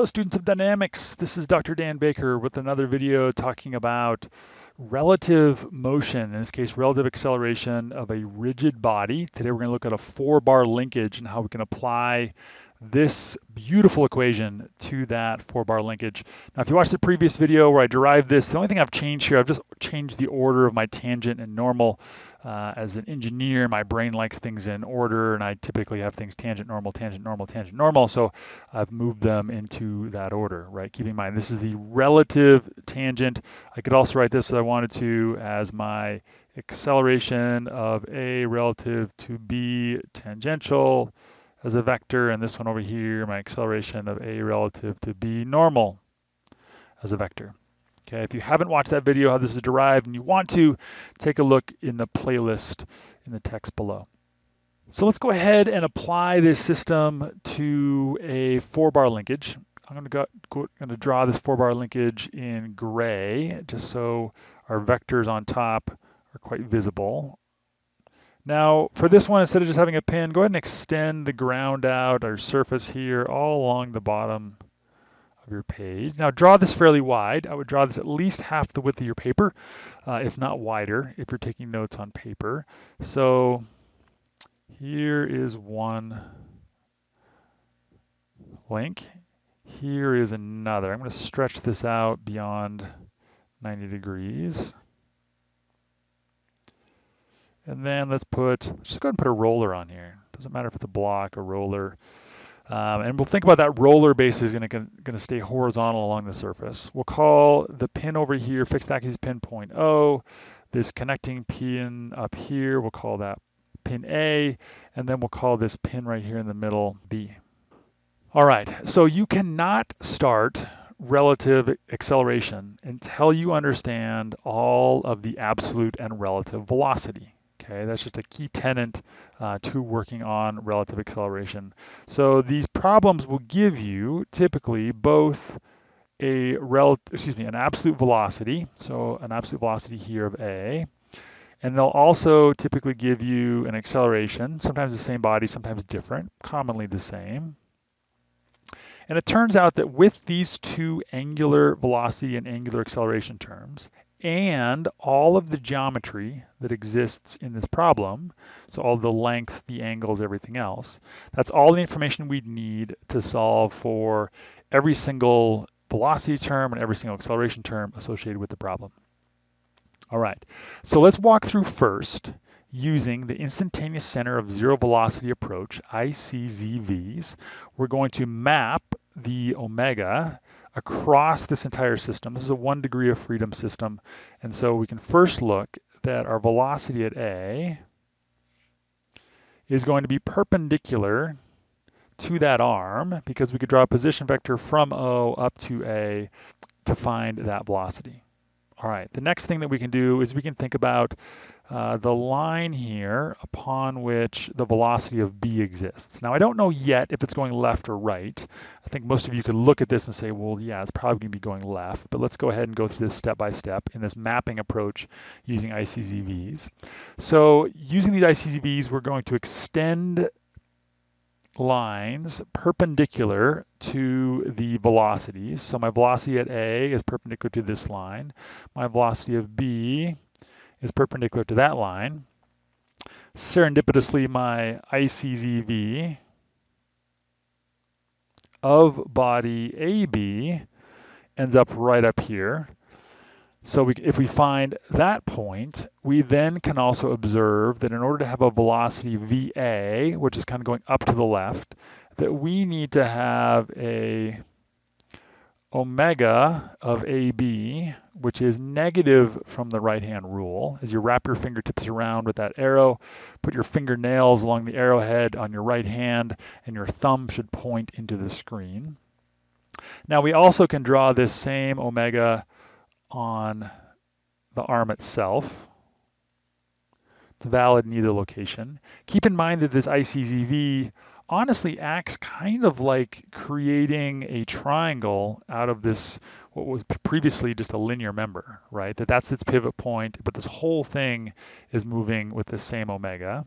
Hello students of dynamics, this is Dr. Dan Baker with another video talking about relative motion, in this case relative acceleration of a rigid body. Today we're going to look at a four bar linkage and how we can apply this beautiful equation to that four bar linkage. Now, if you watched the previous video where I derived this, the only thing I've changed here, I've just changed the order of my tangent and normal. Uh, as an engineer, my brain likes things in order, and I typically have things tangent, normal, tangent, normal, tangent, normal. So I've moved them into that order, right? Keep in mind, this is the relative tangent. I could also write this if I wanted to as my acceleration of A relative to B tangential as a vector, and this one over here, my acceleration of a relative to b normal as a vector. Okay, if you haven't watched that video how this is derived and you want to, take a look in the playlist in the text below. So let's go ahead and apply this system to a four bar linkage. I'm going to, go, go, going to draw this four bar linkage in gray just so our vectors on top are quite visible. Now, for this one, instead of just having a pin, go ahead and extend the ground out or surface here all along the bottom of your page. Now, draw this fairly wide. I would draw this at least half the width of your paper, uh, if not wider, if you're taking notes on paper. So here is one link. Here is another. I'm going to stretch this out beyond 90 degrees. And then let's put, let's just go ahead and put a roller on here. Doesn't matter if it's a block, a roller. Um, and we'll think about that roller base is going to stay horizontal along the surface. We'll call the pin over here, fixed axis pin point O. This connecting pin up here, we'll call that pin A. And then we'll call this pin right here in the middle B. All right, so you cannot start relative acceleration until you understand all of the absolute and relative velocity. Okay, that's just a key tenant uh, to working on relative acceleration. So these problems will give you typically both a rel excuse me, an absolute velocity, so an absolute velocity here of a, and they'll also typically give you an acceleration, sometimes the same body, sometimes different, commonly the same. And it turns out that with these two angular velocity and angular acceleration terms, and all of the geometry that exists in this problem, so all the length, the angles, everything else, that's all the information we'd need to solve for every single velocity term and every single acceleration term associated with the problem. All right, so let's walk through first using the instantaneous center of zero velocity approach, ICZVs. We're going to map the omega across this entire system. This is a one degree of freedom system. And so we can first look that our velocity at A is going to be perpendicular to that arm because we could draw a position vector from O up to A to find that velocity. All right, the next thing that we can do is we can think about uh, the line here upon which the velocity of b exists. Now I don't know yet if it's going left or right. I think most of you could look at this and say, well, yeah, it's probably going to be going left, but let's go ahead and go through this step by step in this mapping approach using ICZVs. So using these ICZVs, we're going to extend lines perpendicular to the velocities. So my velocity at A is perpendicular to this line. My velocity of B is perpendicular to that line. Serendipitously, my ICZV of body AB ends up right up here. So we, if we find that point, we then can also observe that in order to have a velocity VA, which is kind of going up to the left, that we need to have a omega of AB, which is negative from the right-hand rule. As you wrap your fingertips around with that arrow, put your fingernails along the arrowhead on your right hand, and your thumb should point into the screen. Now we also can draw this same omega on the arm itself. It's valid in either location. Keep in mind that this ICZV honestly acts kind of like creating a triangle out of this what was previously just a linear member, right? That that's its pivot point, but this whole thing is moving with the same omega.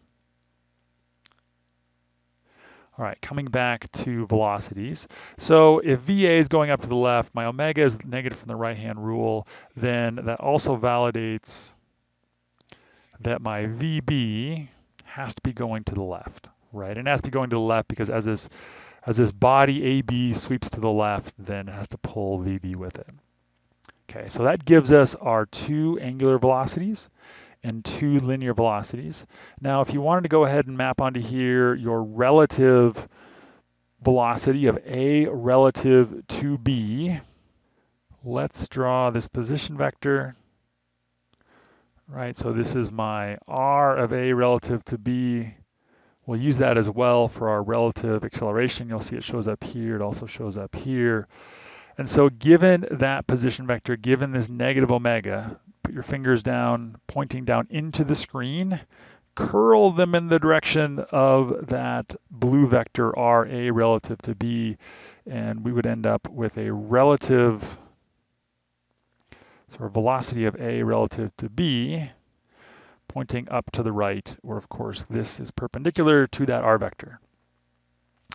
All right, coming back to velocities. So if VA is going up to the left, my omega is negative from the right-hand rule, then that also validates that my VB has to be going to the left, right? And it has to be going to the left because as this as this body AB sweeps to the left, then it has to pull VB with it. Okay, so that gives us our two angular velocities and two linear velocities. Now, if you wanted to go ahead and map onto here your relative velocity of A relative to B, let's draw this position vector. Right, so this is my R of A relative to B. We'll use that as well for our relative acceleration. You'll see it shows up here. It also shows up here. And so given that position vector, given this negative omega, put your fingers down, pointing down into the screen, curl them in the direction of that blue vector RA relative to B, and we would end up with a relative sort of velocity of A relative to B pointing up to the right, where of course this is perpendicular to that R vector.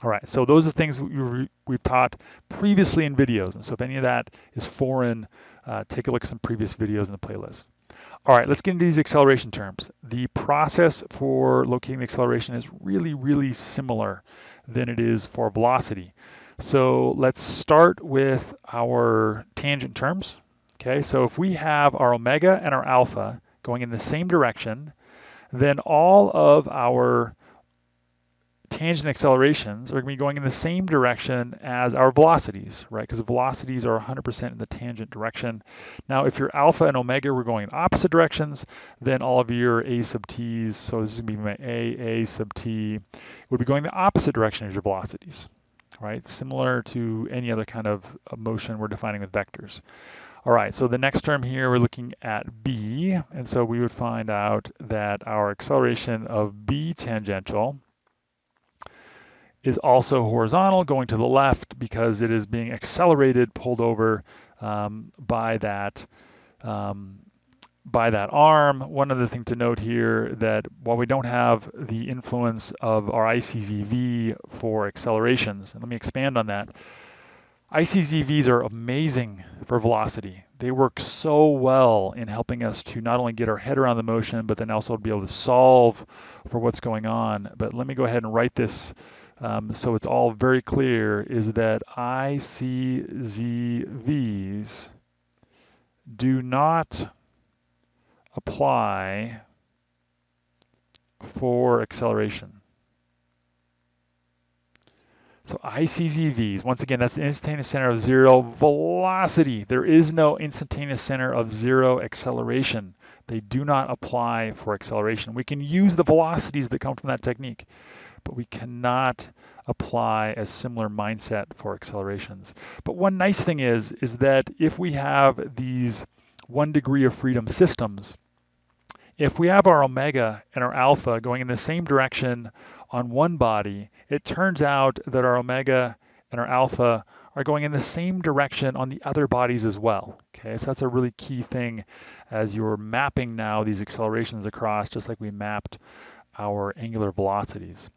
All right, so those are things we've taught previously in videos. And so if any of that is foreign, uh, take a look at some previous videos in the playlist. All right, let's get into these acceleration terms. The process for locating the acceleration is really, really similar than it is for velocity. So let's start with our tangent terms. Okay, so if we have our omega and our alpha going in the same direction, then all of our tangent accelerations are going to be going in the same direction as our velocities, right? Because velocities are 100% in the tangent direction. Now, if your alpha and omega were going in opposite directions, then all of your a sub t's, so this is going to be my a, a sub t, would be going the opposite direction as your velocities, right? Similar to any other kind of motion we're defining with vectors. All right, so the next term here, we're looking at b, and so we would find out that our acceleration of b tangential is also horizontal going to the left because it is being accelerated, pulled over um, by that um, by that arm. One other thing to note here that while we don't have the influence of our ICZV for accelerations, let me expand on that, ICZVs are amazing for velocity. They work so well in helping us to not only get our head around the motion, but then also to be able to solve for what's going on. But let me go ahead and write this um, so it's all very clear, is that ICZVs do not apply for acceleration. So ICZVs, once again, that's the instantaneous center of zero velocity. There is no instantaneous center of zero acceleration. They do not apply for acceleration. We can use the velocities that come from that technique but we cannot apply a similar mindset for accelerations. But one nice thing is, is that if we have these one degree of freedom systems, if we have our omega and our alpha going in the same direction on one body, it turns out that our omega and our alpha are going in the same direction on the other bodies as well. Okay, so that's a really key thing as you're mapping now these accelerations across, just like we mapped our angular velocities.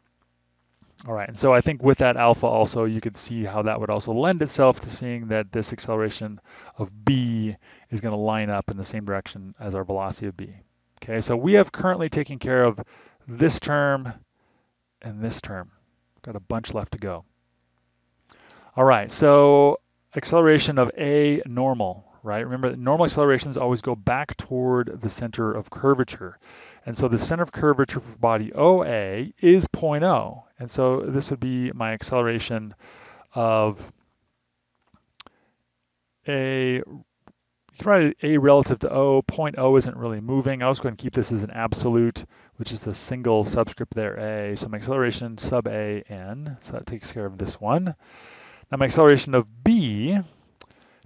All right, and so I think with that alpha also, you could see how that would also lend itself to seeing that this acceleration of b is going to line up in the same direction as our velocity of b. Okay, so we have currently taken care of this term and this term. Got a bunch left to go. All right, so acceleration of a normal, right? Remember, normal accelerations always go back toward the center of curvature. And so the center of curvature for body OA is 0.0. And so this would be my acceleration of a, you can write A relative to O. Point O isn't really moving. I was going to keep this as an absolute, which is a single subscript there, A. So my acceleration sub A, N. So that takes care of this one. Now my acceleration of B,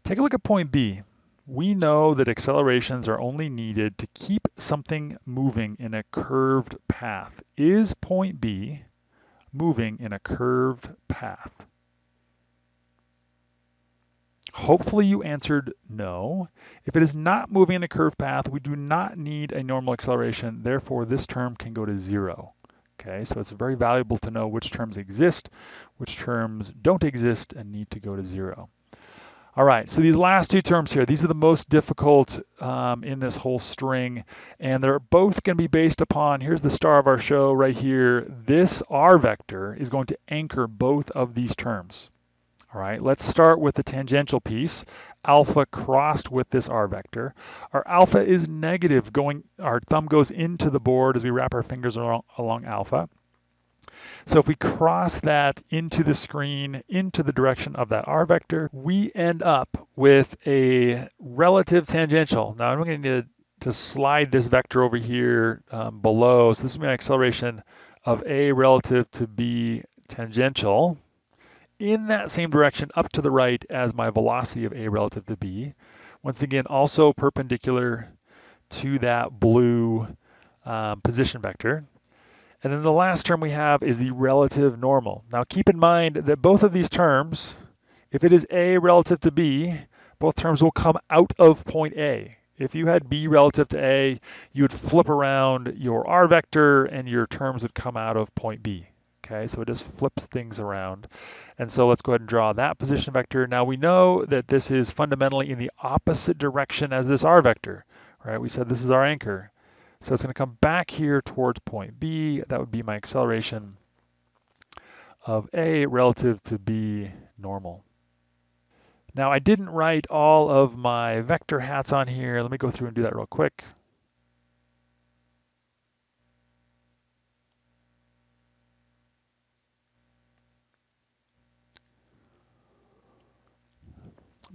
take a look at point B we know that accelerations are only needed to keep something moving in a curved path. Is point B moving in a curved path? Hopefully you answered no. If it is not moving in a curved path, we do not need a normal acceleration. Therefore, this term can go to zero. Okay, so it's very valuable to know which terms exist, which terms don't exist and need to go to zero. All right, so these last two terms here, these are the most difficult um, in this whole string, and they're both going to be based upon, here's the star of our show right here, this R vector is going to anchor both of these terms. All right, let's start with the tangential piece, alpha crossed with this R vector. Our alpha is negative, going, our thumb goes into the board as we wrap our fingers along, along alpha. So if we cross that into the screen, into the direction of that r vector, we end up with a relative tangential. Now I'm going to need to slide this vector over here um, below. So this is my acceleration of a relative to b tangential in that same direction up to the right as my velocity of a relative to b. Once again, also perpendicular to that blue um, position vector. And then the last term we have is the relative normal. Now keep in mind that both of these terms, if it is A relative to B, both terms will come out of point A. If you had B relative to A, you would flip around your R vector and your terms would come out of point B. Okay, so it just flips things around. And so let's go ahead and draw that position vector. Now we know that this is fundamentally in the opposite direction as this R vector, right? We said this is our anchor. So it's going to come back here towards point B. That would be my acceleration of A relative to B normal. Now I didn't write all of my vector hats on here. Let me go through and do that real quick.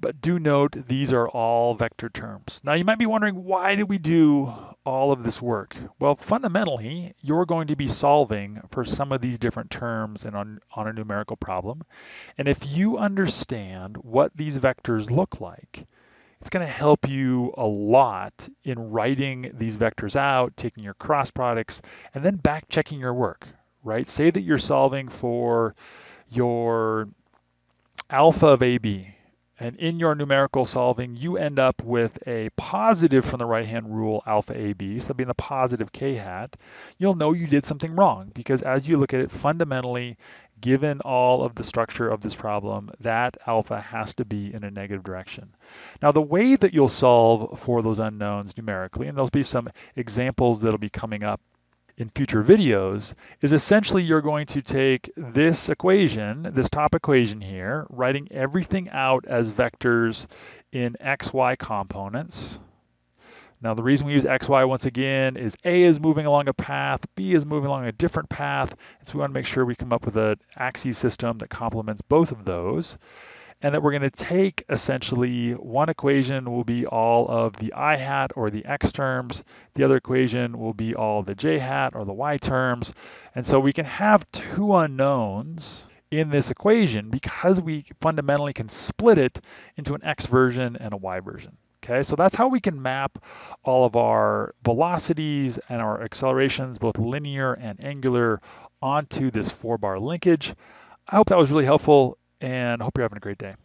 But do note, these are all vector terms. Now you might be wondering, why did we do all of this work? Well, fundamentally, you're going to be solving for some of these different terms and on, on a numerical problem. And if you understand what these vectors look like, it's going to help you a lot in writing these vectors out, taking your cross products, and then back checking your work, right? Say that you're solving for your alpha of AB, and in your numerical solving, you end up with a positive from the right-hand rule, alpha AB, so that being the positive k hat, you'll know you did something wrong because as you look at it fundamentally, given all of the structure of this problem, that alpha has to be in a negative direction. Now the way that you'll solve for those unknowns numerically, and there'll be some examples that'll be coming up in future videos is essentially you're going to take this equation, this top equation here, writing everything out as vectors in xy components. Now the reason we use xy once again is A is moving along a path, B is moving along a different path, and so we want to make sure we come up with an axis system that complements both of those and that we're going to take essentially one equation will be all of the i hat or the x terms, the other equation will be all the j hat or the y terms, and so we can have two unknowns in this equation because we fundamentally can split it into an x version and a y version. Okay, so that's how we can map all of our velocities and our accelerations, both linear and angular, onto this four bar linkage. I hope that was really helpful and I hope you're having a great day.